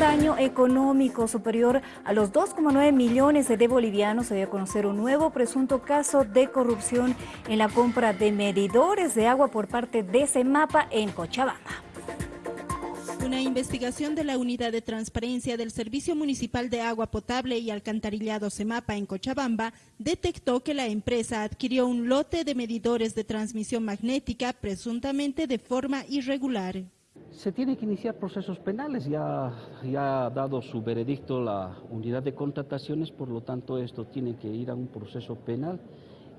daño económico superior a los 2,9 millones de bolivianos se dio a conocer un nuevo presunto caso de corrupción en la compra de medidores de agua por parte de CEMAPA en Cochabamba. Una investigación de la Unidad de Transparencia del Servicio Municipal de Agua Potable y Alcantarillado CEMAPA en Cochabamba detectó que la empresa adquirió un lote de medidores de transmisión magnética presuntamente de forma irregular. Se tiene que iniciar procesos penales, ya, ya ha dado su veredicto la unidad de contrataciones, por lo tanto esto tiene que ir a un proceso penal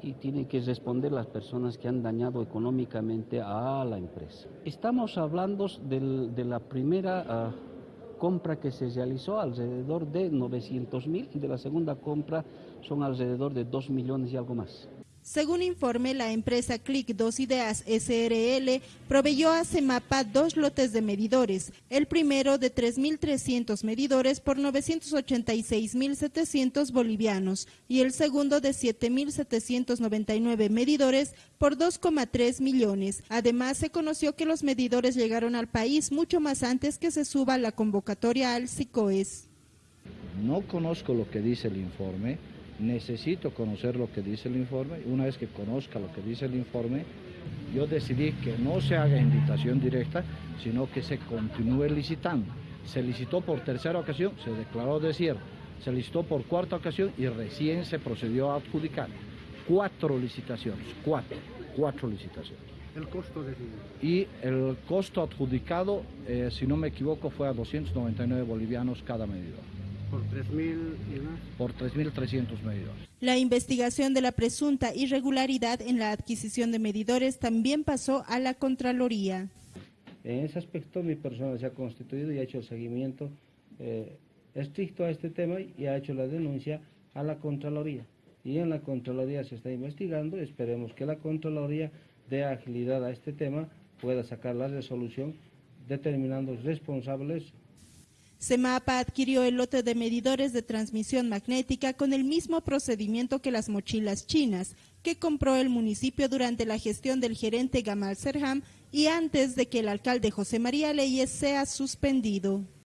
y tienen que responder las personas que han dañado económicamente a la empresa. Estamos hablando de la primera ah, compra que se realizó alrededor de 900 mil y de la segunda compra son alrededor de 2 millones y algo más. Según informe, la empresa Click 2 Ideas SRL proveyó a CEMAPA dos lotes de medidores, el primero de 3.300 medidores por 986.700 bolivianos y el segundo de 7.799 medidores por 2,3 millones. Además, se conoció que los medidores llegaron al país mucho más antes que se suba la convocatoria al SICOES. No conozco lo que dice el informe, necesito conocer lo que dice el informe. Una vez que conozca lo que dice el informe, yo decidí que no se haga invitación directa, sino que se continúe licitando. Se licitó por tercera ocasión, se declaró desierto. Se licitó por cuarta ocasión y recién se procedió a adjudicar. Cuatro licitaciones, cuatro, cuatro licitaciones. ¿El costo decidido? Y el costo adjudicado, eh, si no me equivoco, fue a 299 bolivianos cada medidor. ¿Por 3.000 y más? Por 3.300 medidores. La investigación de la presunta irregularidad en la adquisición de medidores también pasó a la Contraloría. En ese aspecto mi persona se ha constituido y ha hecho el seguimiento eh, estricto a este tema y ha hecho la denuncia a la Contraloría. Y en la Contraloría se está investigando, esperemos que la Contraloría dé agilidad a este tema, pueda sacar la resolución determinando responsables CEMAPA adquirió el lote de medidores de transmisión magnética con el mismo procedimiento que las mochilas chinas, que compró el municipio durante la gestión del gerente Gamal Serham y antes de que el alcalde José María Leyes sea suspendido.